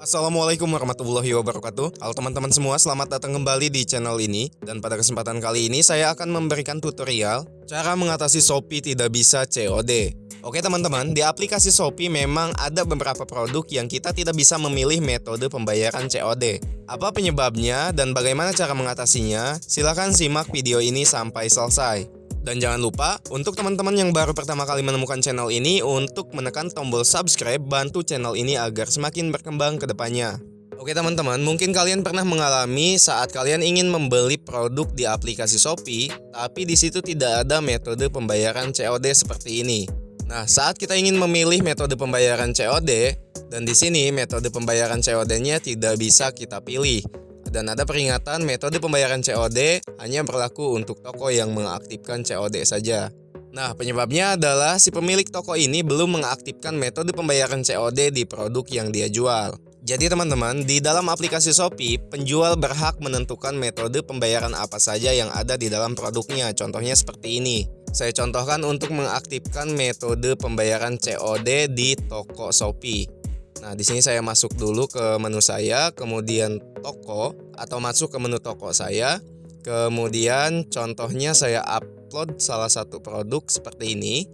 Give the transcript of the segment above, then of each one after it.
Assalamualaikum warahmatullahi wabarakatuh. Halo teman-teman semua, selamat datang kembali di channel ini. Dan pada kesempatan kali ini saya akan memberikan tutorial Cara mengatasi Shopee tidak bisa COD Oke teman-teman, di aplikasi Shopee memang ada beberapa produk yang kita tidak bisa memilih metode pembayaran COD Apa penyebabnya dan bagaimana cara mengatasinya? Silahkan simak video ini sampai selesai dan jangan lupa, untuk teman-teman yang baru pertama kali menemukan channel ini, untuk menekan tombol subscribe, bantu channel ini agar semakin berkembang ke depannya. Oke teman-teman, mungkin kalian pernah mengalami saat kalian ingin membeli produk di aplikasi Shopee, tapi di situ tidak ada metode pembayaran COD seperti ini. Nah, saat kita ingin memilih metode pembayaran COD, dan di sini metode pembayaran COD-nya tidak bisa kita pilih, dan ada peringatan metode pembayaran COD hanya berlaku untuk toko yang mengaktifkan COD saja. Nah, penyebabnya adalah si pemilik toko ini belum mengaktifkan metode pembayaran COD di produk yang dia jual. Jadi teman-teman, di dalam aplikasi Shopee, penjual berhak menentukan metode pembayaran apa saja yang ada di dalam produknya. Contohnya seperti ini. Saya contohkan untuk mengaktifkan metode pembayaran COD di toko Shopee. Nah, di sini saya masuk dulu ke menu saya, kemudian toko atau masuk ke menu toko saya. Kemudian contohnya saya upload salah satu produk seperti ini.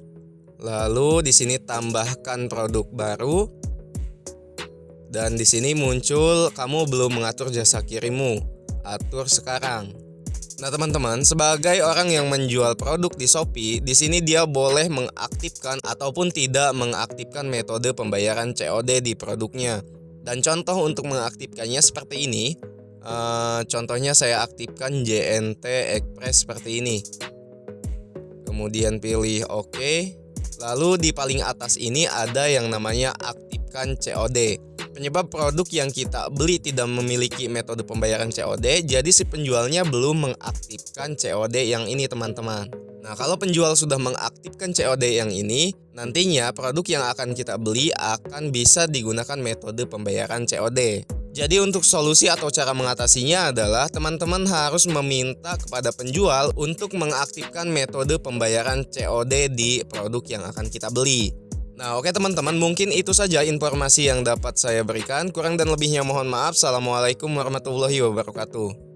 Lalu di sini tambahkan produk baru. Dan di sini muncul kamu belum mengatur jasa kirimmu. Atur sekarang. Nah, teman-teman, sebagai orang yang menjual produk di Shopee, di sini dia boleh mengaktifkan ataupun tidak mengaktifkan metode pembayaran COD di produknya. Dan contoh untuk mengaktifkannya seperti ini. Uh, contohnya saya aktifkan JNT Express seperti ini. Kemudian pilih OK. Lalu di paling atas ini ada yang namanya aktifkan COD. Penyebab produk yang kita beli tidak memiliki metode pembayaran COD, jadi si penjualnya belum mengaktifkan COD yang ini teman-teman. Nah, kalau penjual sudah mengaktifkan COD yang ini, nantinya produk yang akan kita beli akan bisa digunakan metode pembayaran COD. Jadi untuk solusi atau cara mengatasinya adalah teman-teman harus meminta kepada penjual untuk mengaktifkan metode pembayaran COD di produk yang akan kita beli. Nah oke teman-teman mungkin itu saja informasi yang dapat saya berikan. Kurang dan lebihnya mohon maaf. Assalamualaikum warahmatullahi wabarakatuh